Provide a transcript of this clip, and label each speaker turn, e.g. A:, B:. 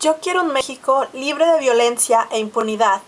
A: Yo quiero un México libre de violencia e impunidad.